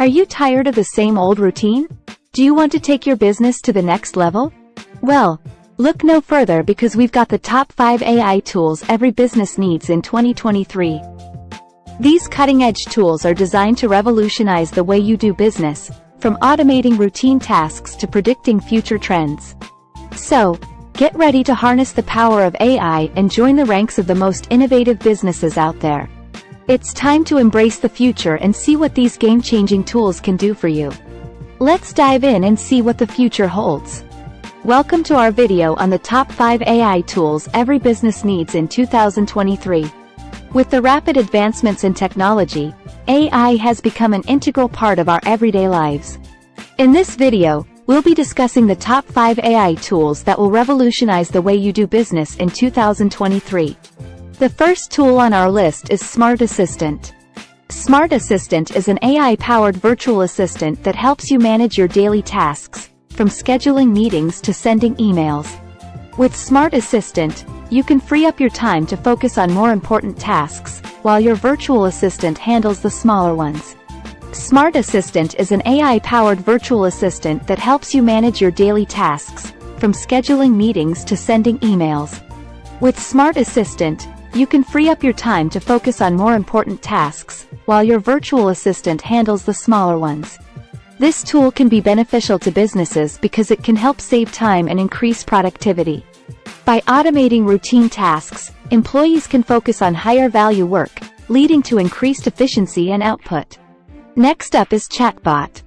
Are you tired of the same old routine? Do you want to take your business to the next level? Well, look no further because we've got the top 5 AI tools every business needs in 2023. These cutting-edge tools are designed to revolutionize the way you do business, from automating routine tasks to predicting future trends. So, get ready to harness the power of AI and join the ranks of the most innovative businesses out there. It's time to embrace the future and see what these game-changing tools can do for you. Let's dive in and see what the future holds. Welcome to our video on the top 5 AI tools every business needs in 2023. With the rapid advancements in technology, AI has become an integral part of our everyday lives. In this video, we'll be discussing the top 5 AI tools that will revolutionize the way you do business in 2023. The first tool on our list is Smart Assistant. Smart Assistant is an AI-powered virtual assistant that helps you manage your daily tasks, from scheduling meetings to sending emails. With Smart Assistant, you can free up your time to focus on more important tasks, while your virtual assistant handles the smaller ones. Smart Assistant is an AI-powered virtual assistant that helps you manage your daily tasks, from scheduling meetings to sending emails. With Smart Assistant, you can free up your time to focus on more important tasks, while your virtual assistant handles the smaller ones. This tool can be beneficial to businesses because it can help save time and increase productivity. By automating routine tasks, employees can focus on higher value work, leading to increased efficiency and output. Next up is Chatbot.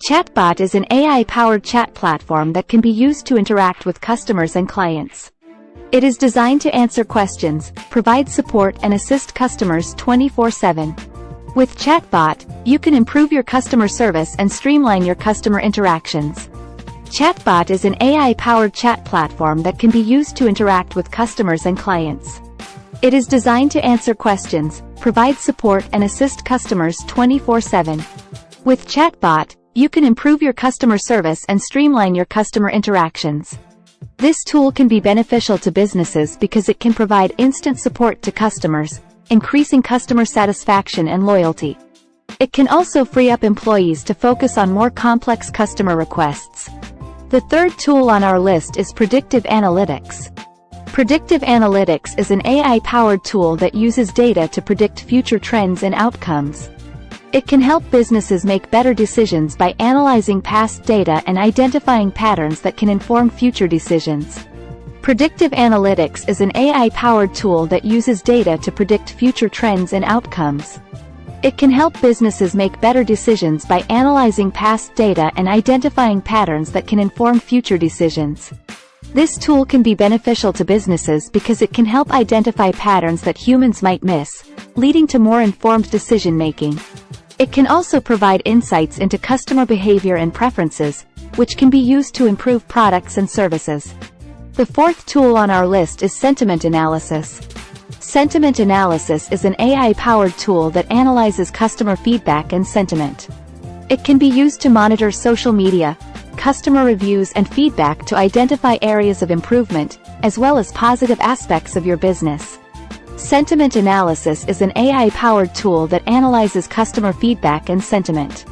Chatbot is an AI-powered chat platform that can be used to interact with customers and clients. It is designed to answer questions, provide support and assist customers 24-7. With Chatbot, you can improve your customer service and streamline your customer interactions. Chatbot is an AI-powered chat platform that can be used to interact with customers and clients. It is designed to answer questions, provide support and assist customers 24-7. With Chatbot, you can improve your customer service and streamline your customer interactions. This tool can be beneficial to businesses because it can provide instant support to customers, increasing customer satisfaction and loyalty. It can also free up employees to focus on more complex customer requests, the third tool on our list is Predictive Analytics. Predictive Analytics is an AI-powered tool that uses data to predict future trends and outcomes. It can help businesses make better decisions by analyzing past data and identifying patterns that can inform future decisions. Predictive Analytics is an AI-powered tool that uses data to predict future trends and outcomes. It can help businesses make better decisions by analyzing past data and identifying patterns that can inform future decisions. This tool can be beneficial to businesses because it can help identify patterns that humans might miss, leading to more informed decision-making. It can also provide insights into customer behavior and preferences, which can be used to improve products and services. The fourth tool on our list is sentiment analysis. Sentiment analysis is an AI-powered tool that analyzes customer feedback and sentiment. It can be used to monitor social media, customer reviews and feedback to identify areas of improvement, as well as positive aspects of your business. Sentiment analysis is an AI-powered tool that analyzes customer feedback and sentiment.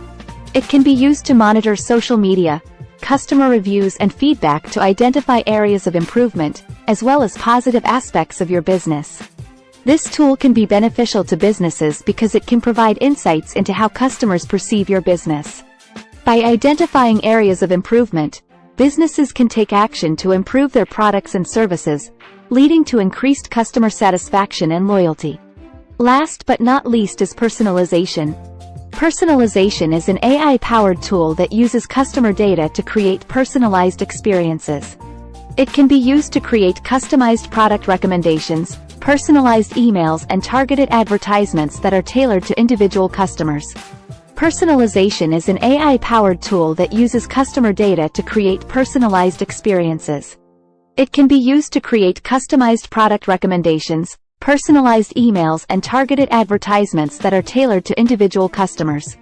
It can be used to monitor social media, customer reviews and feedback to identify areas of improvement, as well as positive aspects of your business. This tool can be beneficial to businesses because it can provide insights into how customers perceive your business. By identifying areas of improvement, businesses can take action to improve their products and services, leading to increased customer satisfaction and loyalty. Last but not least is personalization. Personalization is an AI-powered tool that uses customer data to create personalized experiences. It can be used to create customized product recommendations, personalized emails and targeted advertisements that are tailored to individual customers. Personalization is an AI-powered tool that uses customer data to create personalized experiences. It can be used to create customized product recommendations, personalized emails and targeted advertisements that are tailored to individual customers.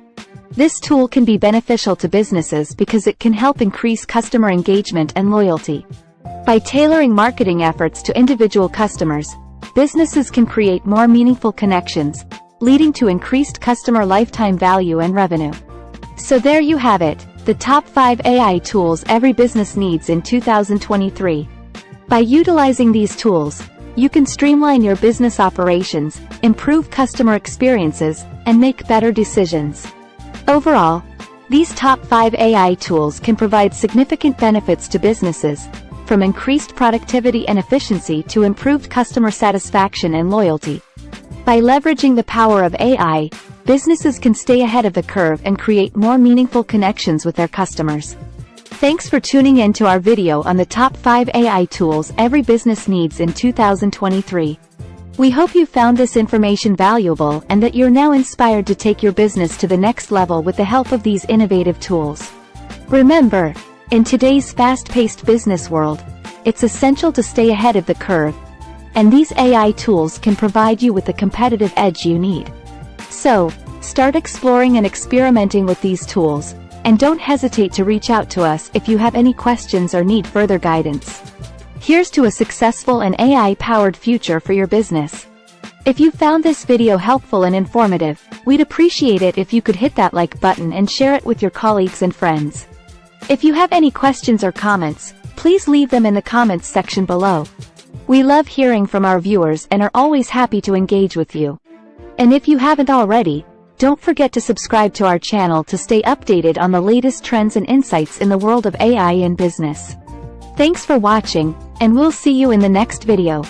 This tool can be beneficial to businesses because it can help increase customer engagement and loyalty. By tailoring marketing efforts to individual customers, businesses can create more meaningful connections, leading to increased customer lifetime value and revenue. So there you have it, the top 5 AI tools every business needs in 2023. By utilizing these tools, you can streamline your business operations, improve customer experiences, and make better decisions. Overall, these top 5 AI tools can provide significant benefits to businesses, from increased productivity and efficiency to improved customer satisfaction and loyalty. By leveraging the power of AI, businesses can stay ahead of the curve and create more meaningful connections with their customers. Thanks for tuning in to our video on the top 5 AI tools every business needs in 2023. We hope you found this information valuable and that you're now inspired to take your business to the next level with the help of these innovative tools. Remember, in today's fast-paced business world, it's essential to stay ahead of the curve, and these AI tools can provide you with the competitive edge you need. So, start exploring and experimenting with these tools, and don't hesitate to reach out to us if you have any questions or need further guidance. Here's to a successful and AI-powered future for your business. If you found this video helpful and informative, we'd appreciate it if you could hit that like button and share it with your colleagues and friends. If you have any questions or comments, please leave them in the comments section below. We love hearing from our viewers and are always happy to engage with you. And if you haven't already, don't forget to subscribe to our channel to stay updated on the latest trends and insights in the world of AI in business. Thanks for watching, and we'll see you in the next video.